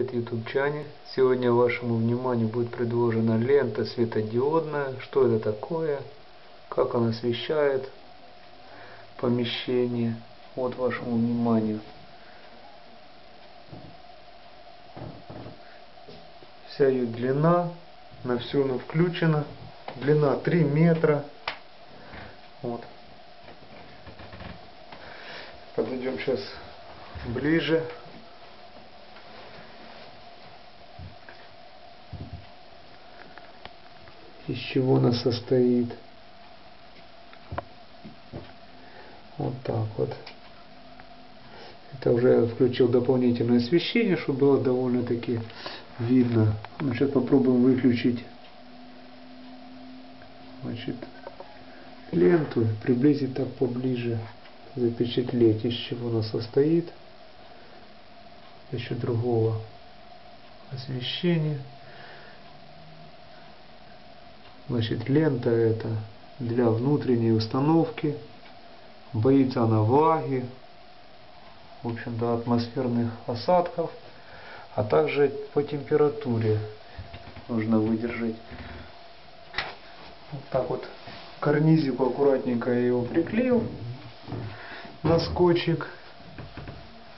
привет ютубчане! Сегодня вашему вниманию будет предложена лента светодиодная. Что это такое? Как она освещает помещение? Вот вашему вниманию. Вся ее длина, на все она включена. Длина 3 метра. Вот. Подойдем сейчас ближе. Из чего она состоит. Вот так вот. Это уже включил дополнительное освещение, чтобы было довольно-таки видно. Ну, сейчас попробуем выключить значит, ленту, приблизить так поближе, запечатлеть, из чего она состоит. Еще другого освещения. Значит, лента это для внутренней установки. Боится она влаги, в общем-то атмосферных осадков, а также по температуре нужно выдержать. Вот так вот карнизику аккуратненько я его приклеил на скотчик.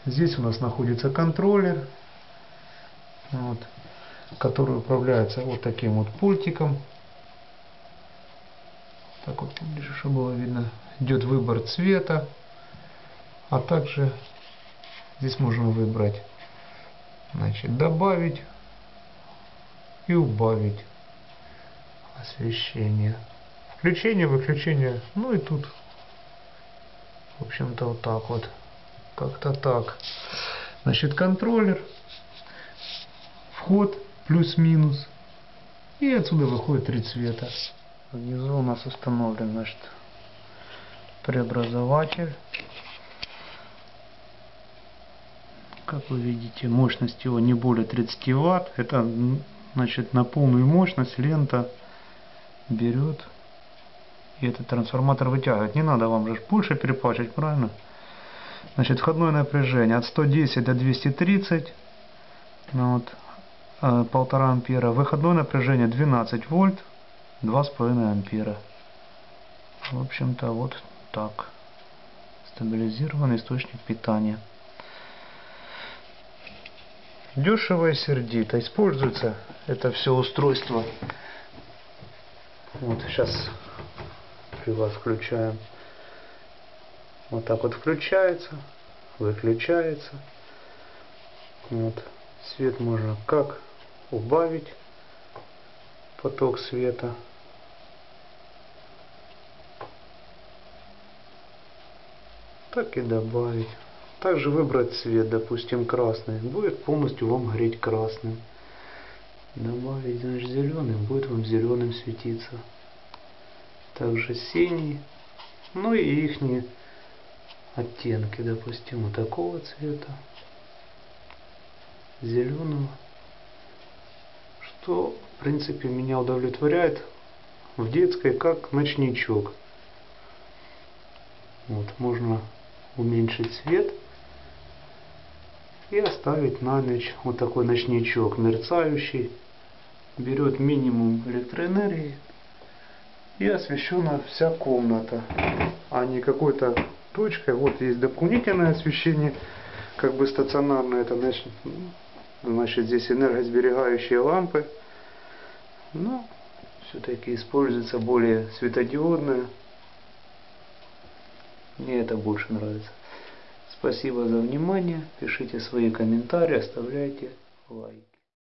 Здесь у нас находится контроллер, вот, который управляется вот таким вот пультиком так вот поближе, чтобы было видно, идет выбор цвета, а также здесь можно выбрать, значит, добавить и убавить освещение. Включение, выключение, ну и тут, в общем-то, вот так вот, как-то так. Значит, контроллер, вход плюс-минус, и отсюда выходит три цвета. Внизу у нас установлен значит, преобразователь. Как вы видите, мощность его не более 30 Вт. Это значит на полную мощность лента берет и этот трансформатор вытягивает. Не надо вам же больше переплачивать, правильно? Значит, входное напряжение от 110 до 230. Ну, вот, э, полтора ампера. Выходное напряжение 12 вольт. 2,5 ампера. В общем-то вот так. Стабилизированный источник питания. Дешево и сердито. Используется это все устройство. Вот сейчас при вас включаем. Вот так вот включается, выключается. Вот. Свет можно как убавить поток света так и добавить. Также выбрать цвет, допустим, красный. Будет полностью вам гореть красным. Добавить, значит, зеленый, будет вам зеленым светиться. Также синий. Ну и их оттенки, допустим, вот такого цвета. Зеленого. Что, в принципе, меня удовлетворяет в детской как ночничок. Вот, можно уменьшить свет и оставить на ночь вот такой ночничок мерцающий. Берет минимум электроэнергии и освещена вся комната, а не какой-то точкой. Вот есть дополнительное освещение, как бы стационарное, это значит, значит здесь энергосберегающие лампы. Но все-таки используется более светодиодная мне это больше нравится. Спасибо за внимание. Пишите свои комментарии, оставляйте лайк.